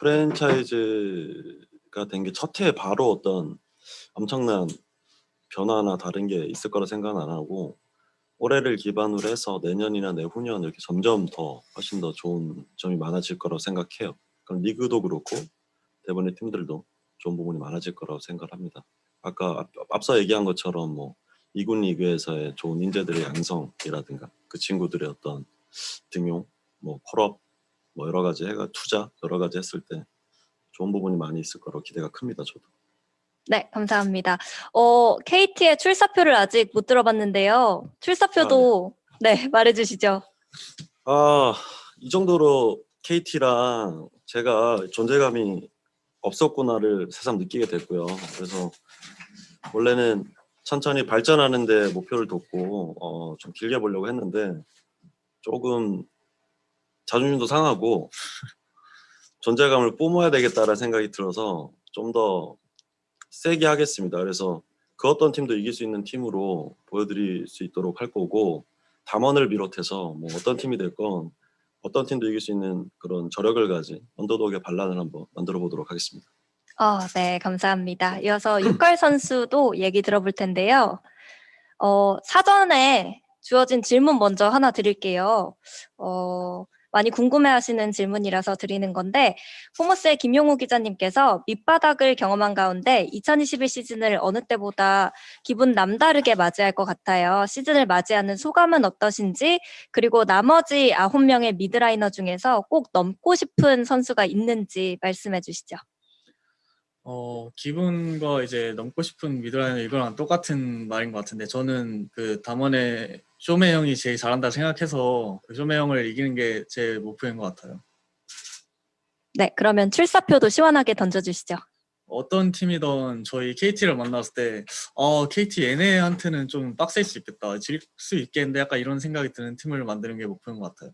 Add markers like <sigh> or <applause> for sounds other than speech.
프랜차이즈가 된 게 첫 해에 바로 어떤 엄청난 변화나 다른 게 있을 거라 생각은 안 하고 올해를 기반으로 해서 내년이나 내후년 이렇게 점점 더 훨씬 더 좋은 점이 많아질 거라고 생각해요. 그럼 리그도 그렇고 대본의 팀들도 좋은 부분이 많아질 거라고 생각을 합니다. 아까 앞- 앞서 얘기한 것처럼 뭐 이군 리그에서의 좋은 인재들의 양성이라든가 그 친구들의 어떤 등용, 뭐 콜업, 뭐 여러 가지 해가 투자 여러 가지 했을 때 좋은 부분이 많이 있을 거라고 기대가 큽니다. 저도. 네, 감사합니다. 어, KT의 출사표를 아직 못 들어봤는데요. 출사표도 네, <laughs> 말해 주시죠. 아, 이 정도로 KT랑 제가 존재감이 없었구나를 새삼 느끼게 됐고요. 그래서 원래는 천천히 발전하는 데 목표를 뒀고 어, 좀 길게 보려고 했는데 조금 자존심도 상하고 존재감을 뿜어야 되겠다라는 생각이 들어서 좀 더 세게 하겠습니다. 그래서 그 어떤 팀도 이길 수 있는 팀으로 보여드릴 수 있도록 할 거고 담원을 비롯해서 뭐 어떤 팀이 됐건 어떤 팀도 이길 수 있는 그런 저력을 가진 언더독의 반란을 한번 만들어 보도록 하겠습니다. 어, 네, 감사합니다. 이어서 육갈 <clears throat> 선수도 얘기 들어볼 텐데요. 어, 사전에 주어진 질문 먼저 하나 드릴게요. 어, 많이 궁금해하시는 질문이라서 드리는 건데 포머스의 김용우 기자님께서 밑바닥을 경험한 가운데 2021 시즌을 어느 때보다 기분 남다르게 맞이할 것 같아요. 시즌을 맞이하는 소감은 어떠신지 그리고 나머지 9명의 미드라이너 중에서 꼭 넘고 싶은 선수가 있는지 말씀해 주시죠. 어, 기분과 이제 넘고 싶은 mid laner 이거랑 똑같은 말인 것 같은데 저는 그 담원의 쇼메 형이 제일 잘한다 생각해서 그 쇼메 형을 이기는 게 제 목표인 것 같아요. 네, 그러면 출사표도 시원하게 던져주시죠. 어떤 팀이든 저희 KT를 만났을 때 어, KT 얘네한테는 좀 빡셀 수 있겠다. 질 수 있겠는데 약간 이런 생각이 드는 팀을 만드는 게 목표인 것 같아요.